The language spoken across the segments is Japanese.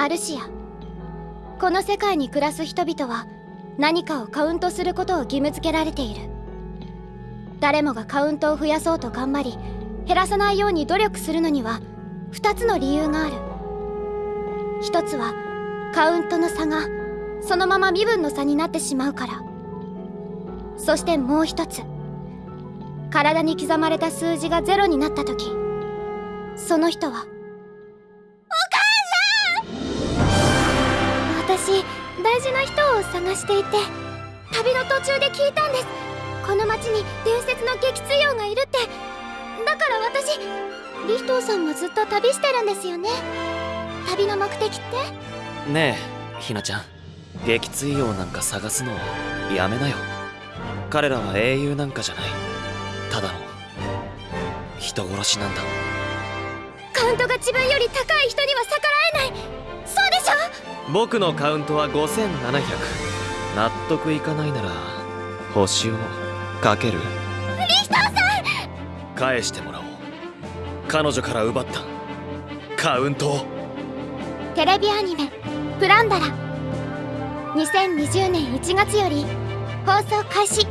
アルシア。この世界に暮らす人々は何かをカウントすることを義務付けられている。誰もがカウントを増やそうと頑張り減らさないように努力するのには2つの理由がある。1つはカウントの差がそのまま身分の差になってしまうから。そしてもう一つ体に刻まれた数字がゼロになった時。その人はを探していて旅の途中で聞いたんです。この町に伝説の激痛王がいるって。だから私リヒトーさんもずっと旅してるんですよね。旅の目的って？ねえひなちゃん。撃墜王なんか探すのやめなよ。彼らは英雄なんかじゃない。ただの人殺しなんだ。カウントが自分より高い人には逆らえない僕のカウントは5700納得いかないなら星をかける。リヒトーさん！返してもらおう。彼女から奪った。カウントを。テレビアニメ「プランダラ」2020年1月より放送開始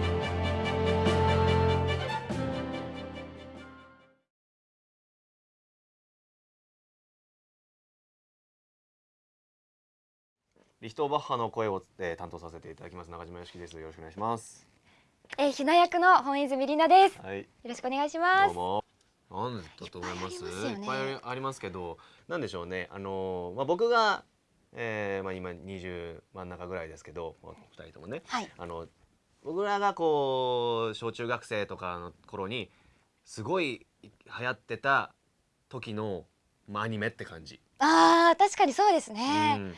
リヒトーバッハの声を、えー担当させていただきます。中島よしきです。よろしくお願いします。えー、ひな役の本泉里奈です。はい。よろしくお願いします。どうも。なんだと思います？いっぱいありますけどなんでしょうね。あのーまあ僕が、えー、まあ今20真ん中ぐらいですけどまあ二人ともね。はい。あの僕らがこう小中学生とかの頃にすごい流行ってた時の、まあ、アニメって感じ、ああ、確かにそうですね。うん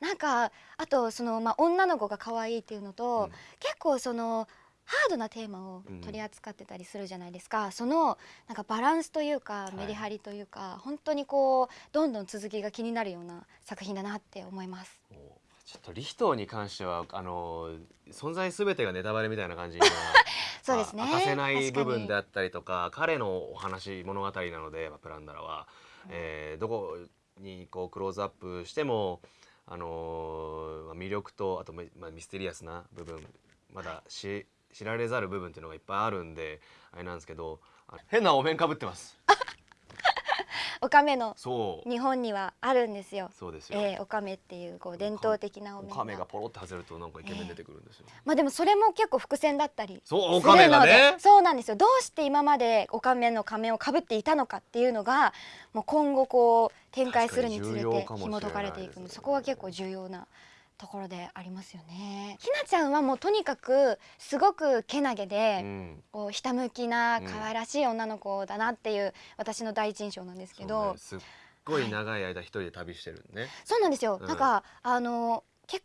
なんかあとそのまあ女の子が可愛いっていうのと、うん結構そのハードなテーマを取り扱ってたりするじゃないですか。そのなんかバランスというかいメリハリというか、本当にこうどんどん続きが気になるような作品だなって思います。おちょっとリヒトーに関してはあの存在すべてがネタバレみたいな感じが そうですね。あ明かせない部分であったりとか彼のお話物語なのでまあプランダラは、えーどこにこうクローズアップしてもあのーまあ魅力とあと、まあ、ミステリアスな部分まだし知られざる部分っていうのがいっぱいあるんであれなんですけど変なお面かぶってます。おかめの日本にはあるんですよ。そうですよ、えー、おかめっていうこう伝統的なお面おかめがポロって外れるとなんかイケメン出てくるんですよ、まあでもそれも結構伏線だったりそうおかめがするのね。でそうなんですよ。どうして今までおかめの仮面をかぶっていたのかっていうのがもう今後こう展開するにつれて紐解かれていくのでそこは結構重要なところでありますよね。ひなちゃんはもうとにかくすごくけなげで、うん。こうひたむきなうん。可愛らしい女の子だなっていう私の第一印象なんですけど、ね。すっごい長い間一人で旅してるね、そうなんですよ、うん。なんかあの結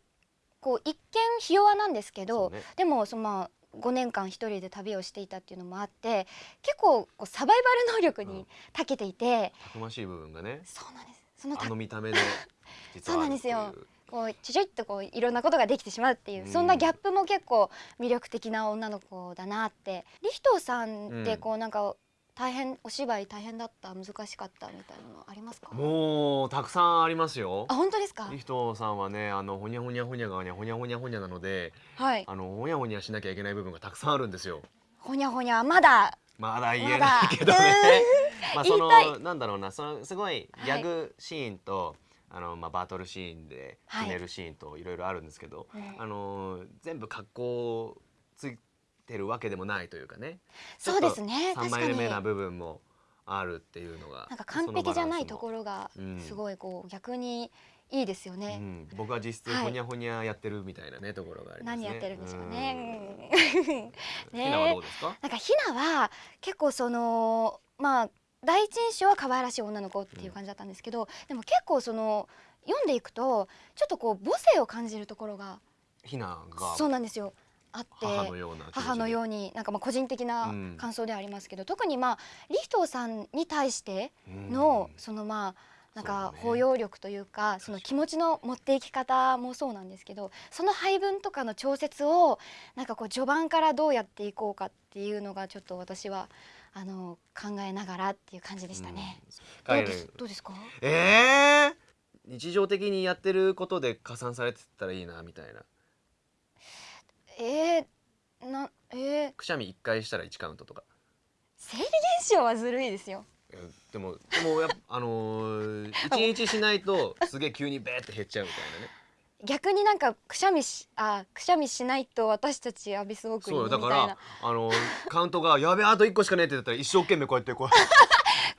構一見ひ弱なんですけど、ね。でもそのまあ5年間一人で旅をしていたっていうのもあって結構こうサバイバル能力に長けていて、たくましい部分がね。そうなんです。そのたあの見た目で 実そうなんですよこうちょちょいっとこういろんなことができてしまうっていう、うん。そんなギャップも結構魅力的な女の子だなって。リヒトーさんってうんこうなんか大変お芝居大変だった難しかったみたいなのありますか？もうたくさんありますよ。あ本当ですか？リヒトさんはねあのほにゃほにゃほにゃがねほにゃほにゃほにゃなのではいあのほにゃほにゃしなきゃいけない部分がたくさんあるんですよほにゃほにゃまだまだ言えないけどねまあそ言いたいのなんだろうなそのすごいギャグシーンと、あのまあバトルシーンではい。決めるシーンといろいろあるんですけど、うんあの全部格好ついてるわけでもないというかね。そうですね。3確かに。枚目な部分もあるっていうのがなんか完璧じゃないところ、ろがうんすごいこう逆にいいですようね。ん、僕は実質はい。ほにゃほにゃやってるみたいなねところがありますね。何やってるんでしょうね。うん。ひなはどうですか？なんかひなは結構そのまあ第一印象は可愛らしい女の子っていう感じだったんですけど、でも結構その読んでいくとちょっとこう母性を感じるところがひながそうなんですよ。あって母のようになんかまあ個人的なうん。感想ではありますけど、特にまあリヒトーさんに対しての、そのまあなんか包容力というかその気持ちの持っていき方もそうなんですけどその配分とかの調節をなんかこう序盤からどうやっていこうかっていうのがちょっと私はあの考えながらっていう感じでしたね。どう彼です？どうですか？えー、日常的にやってることで加算されてったらいいなみたいな。えー、なえー、くしゃみ1回したら1カウントとか。生理現象はずるいですよ。でもでもやあのー、1日しないとすげえ急にベーって減っちゃうみたいなね逆になんかくしゃみしあくしゃみしないと私たちアビスウォークにそうよだからあのー、カウントがやべえあと1個しかねえって言ったら一生懸命こうやってこう。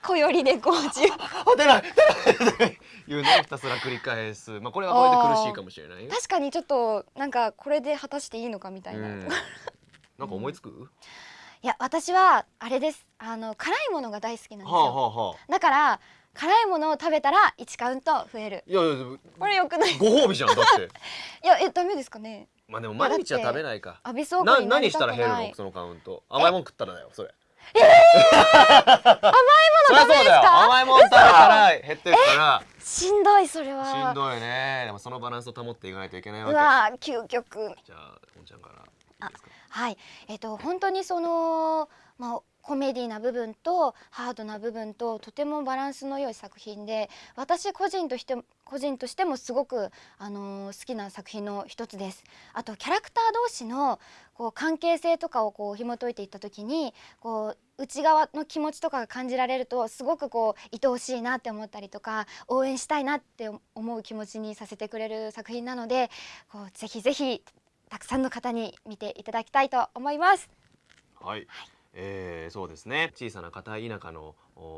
小よりでこうじ あ出ない出ない出ない。いうのをひたすら繰り返す。まあこれはこれで苦しいかもしれないよ。確かにちょっとなんかこれで果たしていいのかみたいな、うん。いなんか思いつく、や私はあれです。あの辛いものが大好きなんですよ、はあはあはあ。だから辛いものを食べたら1カウント増える。いやいやこれよくない。ご褒美じゃんだって。いやえダメですかね。まあでも毎日は食べないか。アビスウォー何したら減るの？そのカウント。甘いもん食ったらだよそれ。ええ甘いものそうだよ。甘いもん食べたら減ってるから。しんどいそれは。しんどいね。でもそのバランスを保っていかないといけないうわわ究極。けじゃあおんちゃんから。いいですかはい。えっ、と本当にそのまあコメディな部分とハードな部分ととてもバランスの良い作品で私個人として個人としてもすごく、あのー好きな作品の一つです。あとキャラクター同士のこう関係性とかをこう紐解いていった時にこう内側の気持ちとかが感じられるとすごくこう愛おしいなって思ったりとか応援したいなって思う気持ちにさせてくれる作品なのでこうぜひぜひたくさんの方に見ていただきたいと思います。はい、えーそうですね小さな片田舎の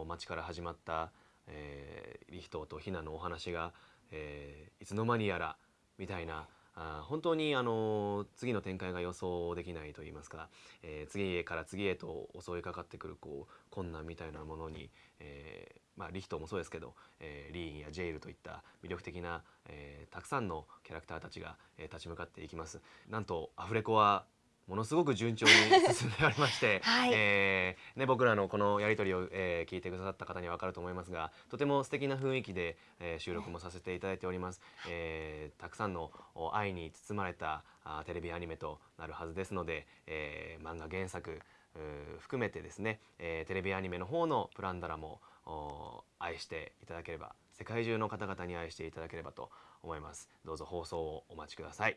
町から始まった、えーリヒトとヒナのお話が、えーいつの間にやらみたいなあ本当にあの次の展開が予想できないと言いますか、えー次へから次へと襲いかかってくるこう困難みたいなものに、えーまあ、リヒトもそうですけど、えーリーンやジェイルといった魅力的な、えーたくさんのキャラクターたちが、えー立ち向かっていきます。なんとアフレコはものすごく順調に進んでおりまして、はい。えーね、僕らのこのやり取りを、えー聞いてくださった方には分かると思いますがとても素敵な雰囲気で、えー収録もさせていただいております、えー。たくさんのお愛に包まれたあーテレビアニメとなるはずですので、えー漫画原作含めてですね、えーテレビアニメの方のプランダラもお愛していただければ世界中の方々に愛していただければと思います。どうぞ放送をお待ちください